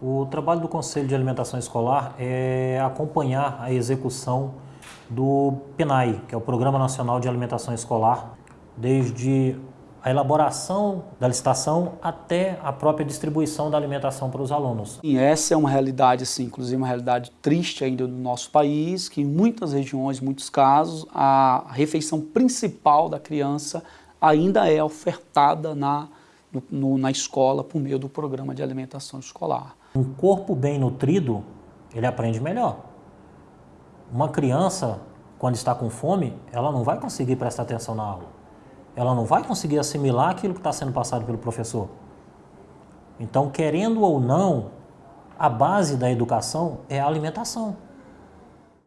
O trabalho do Conselho de Alimentação Escolar é acompanhar a execução do PNAE, que é o Programa Nacional de Alimentação Escolar, desde a elaboração da licitação até a própria distribuição da alimentação para os alunos. E essa é uma realidade, assim, inclusive uma realidade triste ainda do nosso país, que em muitas regiões, muitos casos, a refeição principal da criança ainda é ofertada na, no, na escola por meio do programa de alimentação escolar. Um corpo bem nutrido, ele aprende melhor. Uma criança, quando está com fome, ela não vai conseguir prestar atenção na aula. Ela não vai conseguir assimilar aquilo que está sendo passado pelo professor. Então, querendo ou não, a base da educação é a alimentação.